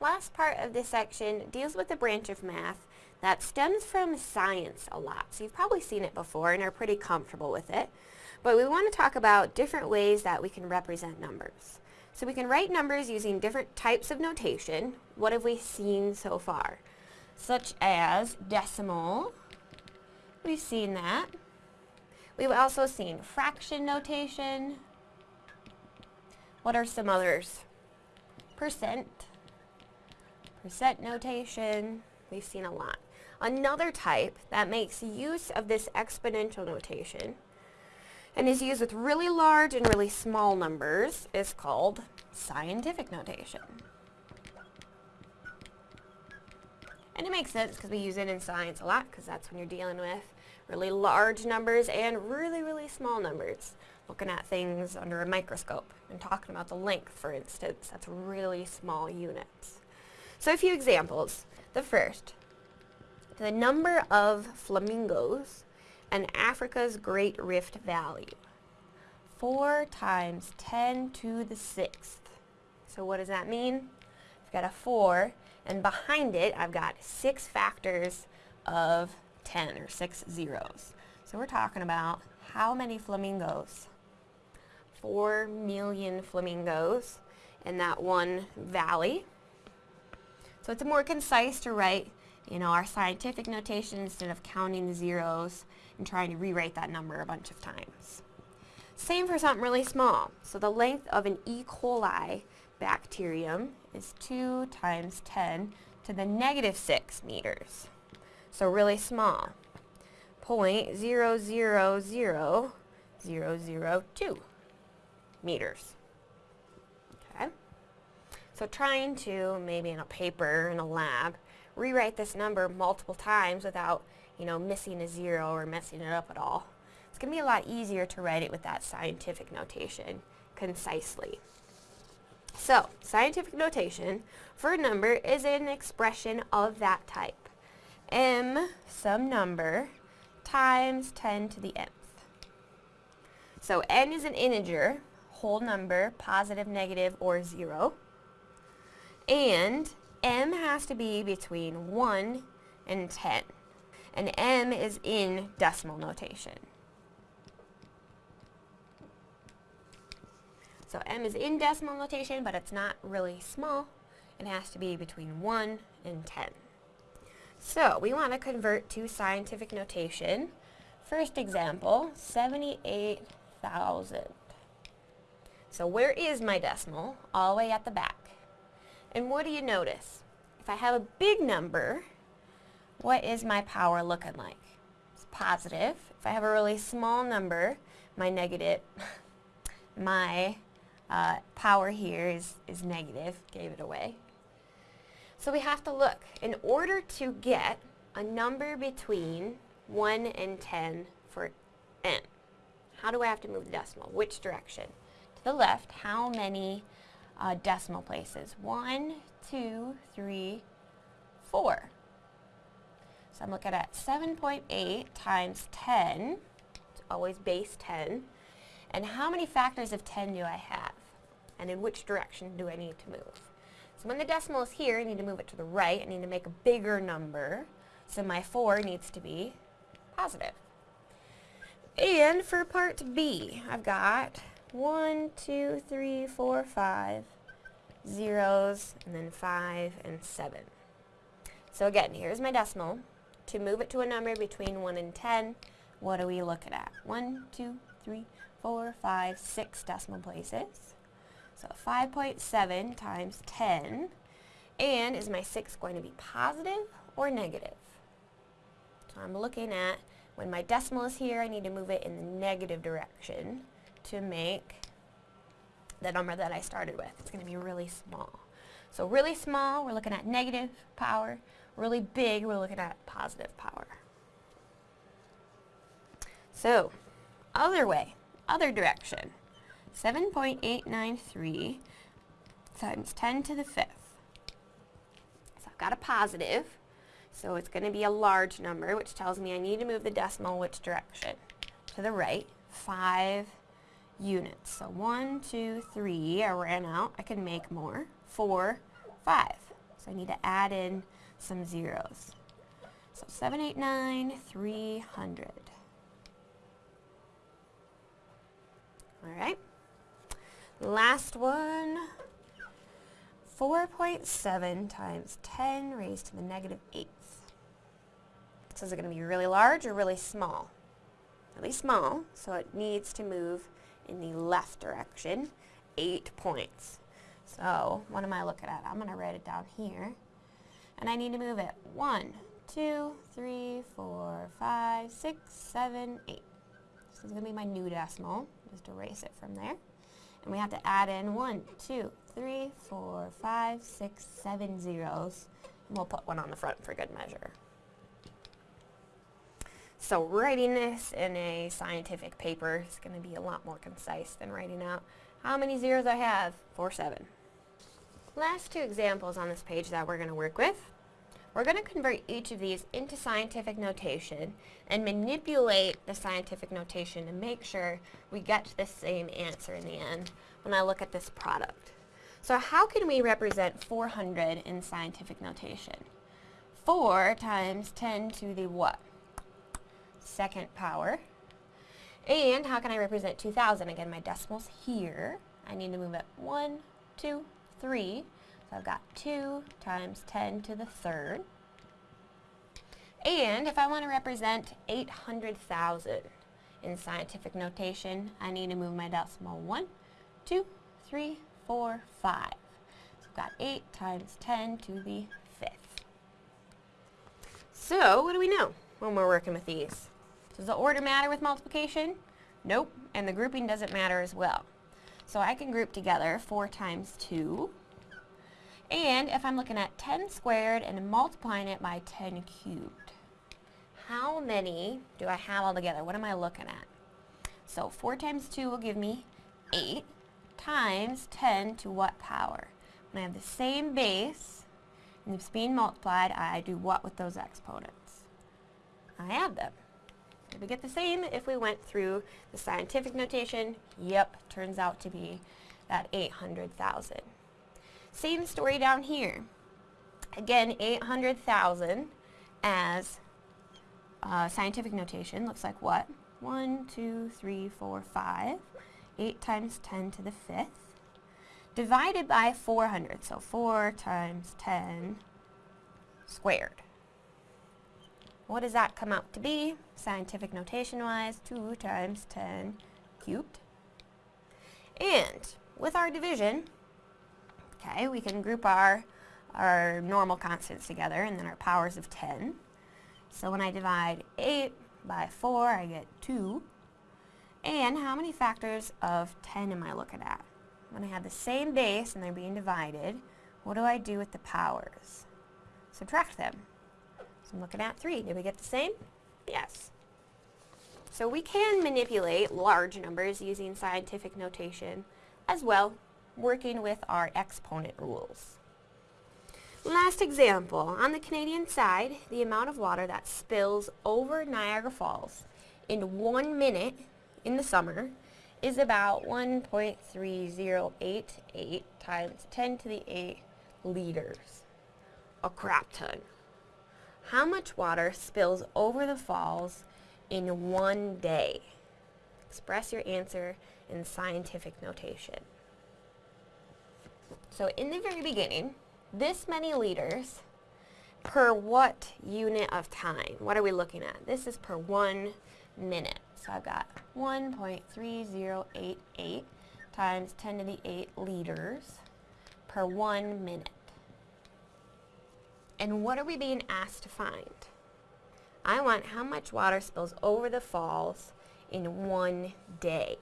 last part of this section deals with a branch of math that stems from science a lot. So you've probably seen it before and are pretty comfortable with it. But we want to talk about different ways that we can represent numbers. So we can write numbers using different types of notation. What have we seen so far? Such as decimal. We've seen that. We've also seen fraction notation. What are some others? Percent. Percent notation. We've seen a lot. Another type that makes use of this exponential notation and is used with really large and really small numbers is called scientific notation. And it makes sense because we use it in science a lot because that's when you're dealing with really large numbers and really, really small numbers. Looking at things under a microscope and talking about the length, for instance. That's really small units. So a few examples. The first, the number of flamingos in Africa's Great Rift Valley. 4 times 10 to the 6th. So what does that mean? I've got a 4, and behind it I've got 6 factors of 10, or 6 zeros. So we're talking about how many flamingos? 4 million flamingos in that one valley. So it's more concise to write you know, our scientific notation instead of counting the zeros and trying to rewrite that number a bunch of times. Same for something really small. So the length of an E. coli bacterium is 2 times 10 to the negative 6 meters. So really small. Point zero zero zero zero zero two meters. So trying to, maybe in a paper in a lab, rewrite this number multiple times without, you know, missing a zero or messing it up at all. It's going to be a lot easier to write it with that scientific notation concisely. So, scientific notation for a number is an expression of that type. m, some number, times 10 to the nth. So n is an integer, whole number, positive, negative, or 0. And m has to be between 1 and 10. And m is in decimal notation. So m is in decimal notation, but it's not really small. It has to be between 1 and 10. So we want to convert to scientific notation. First example, 78,000. So where is my decimal? All the way at the back. And what do you notice? If I have a big number, what is my power looking like? It's positive. If I have a really small number, my negative, my uh, power here is, is negative, gave it away. So we have to look. In order to get a number between 1 and 10 for n, how do I have to move the decimal? Which direction? To the left, how many uh, decimal places. One, two, three, four. So I'm looking at 7.8 times 10, it's always base 10, and how many factors of 10 do I have? And in which direction do I need to move? So when the decimal is here, I need to move it to the right. I need to make a bigger number. So my 4 needs to be positive. And for part B, I've got one, two, three, four, five zeros, and then five and seven. So again, here's my decimal. To move it to a number between 1 and 10, what are we looking at? One, two, three, four, five, six decimal places. So 5.7 times 10. And is my 6 going to be positive or negative? So I'm looking at when my decimal is here, I need to move it in the negative direction to make the number that I started with. It's going to be really small. So really small, we're looking at negative power. Really big, we're looking at positive power. So, other way, other direction. 7.893 times 10 to the fifth. So I've got a positive, so it's going to be a large number, which tells me I need to move the decimal which direction? To the right. 5 units. So one, two, three, I ran out. I can make more. Four, five. So I need to add in some zeros. So 789, 300. All right. Last one. 4.7 times 10 raised to the negative 8th. So is it going to be really large or really small? Really small, so it needs to move in the left direction, 8 points. So what am I looking at? I'm going to write it down here. And I need to move it 1, 2, 3, 4, 5, 6, 7, 8. This is going to be my new decimal. Just erase it from there. And we have to add in 1, 2, 3, 4, 5, 6, 7 zeros. And we'll put one on the front for good measure. So writing this in a scientific paper is going to be a lot more concise than writing out how many zeros I have. 4, 7. Last two examples on this page that we're going to work with. We're going to convert each of these into scientific notation and manipulate the scientific notation to make sure we get the same answer in the end when I look at this product. So how can we represent 400 in scientific notation? 4 times 10 to the what? Second power. And how can I represent 2,000? Again, my decimal's here. I need to move it 1, 2, 3. So I've got 2 times 10 to the third. And if I want to represent 800,000 in scientific notation, I need to move my decimal 1, 2, 3, 4, 5. So I've got 8 times 10 to the fifth. So what do we know when we're working with these? Does the order matter with multiplication? Nope, and the grouping doesn't matter as well. So I can group together 4 times 2. And if I'm looking at 10 squared and multiplying it by 10 cubed, how many do I have altogether? What am I looking at? So 4 times 2 will give me 8 times 10 to what power? When I have the same base and it's being multiplied, I do what with those exponents? I add them. Did we get the same if we went through the scientific notation? Yep, turns out to be that 800,000. Same story down here. Again, 800,000 as uh, scientific notation looks like what? 1, 2, 3, 4, 5. 8 times 10 to the fifth. Divided by 400. So 4 times 10 squared. What does that come out to be? Scientific notation-wise, 2 times 10 cubed. And with our division, okay, we can group our, our normal constants together and then our powers of 10. So when I divide 8 by 4, I get 2. And how many factors of 10 am I looking at? When I have the same base and they're being divided, what do I do with the powers? Subtract them. So I'm looking at 3. Did we get the same? Yes. So we can manipulate large numbers using scientific notation as well, working with our exponent rules. Last example, on the Canadian side, the amount of water that spills over Niagara Falls in one minute in the summer is about 1.3088 times 10 to the 8 liters. A crap ton. How much water spills over the falls in one day? Express your answer in scientific notation. So in the very beginning, this many liters per what unit of time? What are we looking at? This is per one minute. So I've got 1.3088 times 10 to the 8 liters per one minute. And what are we being asked to find? I want how much water spills over the falls in one day.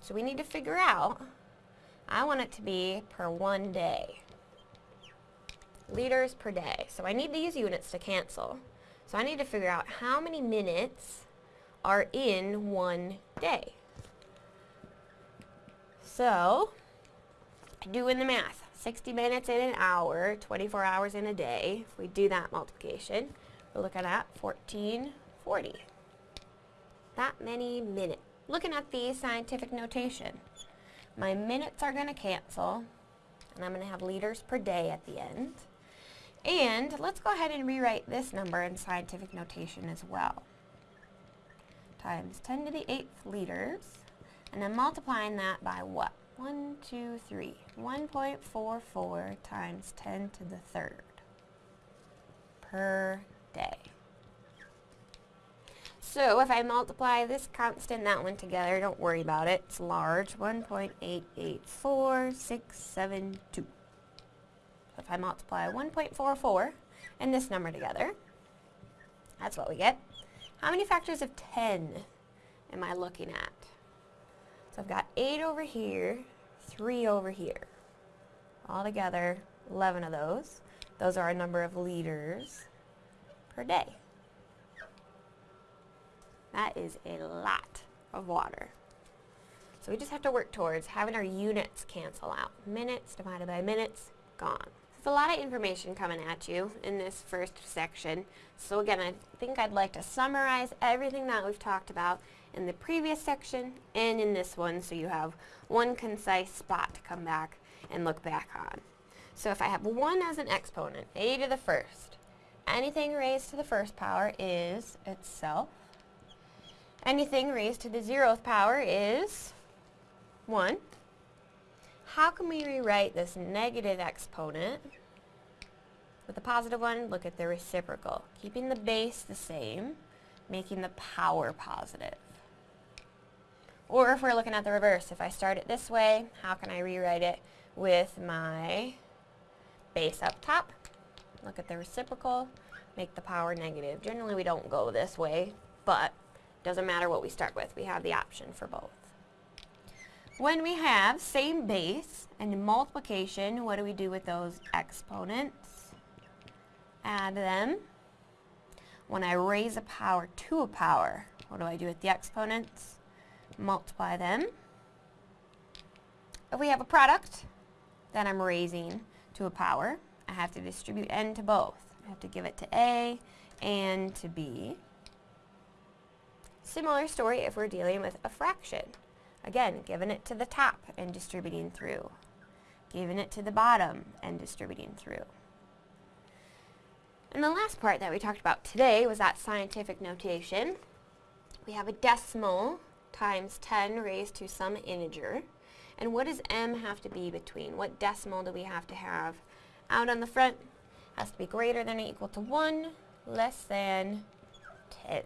So we need to figure out, I want it to be per one day. Liters per day. So I need these units to cancel. So I need to figure out how many minutes are in one day. So, doing the math. 60 minutes in an hour, 24 hours in a day. If we do that multiplication, we're looking at 1440. That many minutes. Looking at the scientific notation, my minutes are going to cancel. And I'm going to have liters per day at the end. And let's go ahead and rewrite this number in scientific notation as well. Times 10 to the 8th liters. And then multiplying that by what? 1, 2, 3. 1.44 times 10 to the third per day. So if I multiply this constant that one together, don't worry about it. It's large, 1.884672. So if I multiply 1.44 and this number together, that's what we get. How many factors of 10 am I looking at? 8 over here, 3 over here. All together, 11 of those. Those are a number of liters per day. That is a lot of water. So we just have to work towards having our units cancel out. Minutes divided by minutes, gone. There's a lot of information coming at you in this first section. So again, I think I'd like to summarize everything that we've talked about in the previous section and in this one so you have one concise spot to come back and look back on. So if I have 1 as an exponent, a to the first, anything raised to the first power is itself Anything raised to the zeroth power is 1. How can we rewrite this negative exponent with a positive one? Look at the reciprocal. Keeping the base the same, making the power positive. Or if we're looking at the reverse, if I start it this way, how can I rewrite it with my base up top? Look at the reciprocal, make the power negative. Generally we don't go this way, but doesn't matter what we start with, we have the option for both. When we have same base and multiplication, what do we do with those exponents? Add them. When I raise a power to a power, what do I do with the exponents? Multiply them. If we have a product that I'm raising to a power, I have to distribute n to both. I have to give it to A and to B. Similar story if we're dealing with a fraction. Again, giving it to the top and distributing through. Giving it to the bottom and distributing through. And the last part that we talked about today was that scientific notation. We have a decimal times 10 raised to some integer. And what does m have to be between? What decimal do we have to have out on the front? Has to be greater than or equal to 1, less than 10.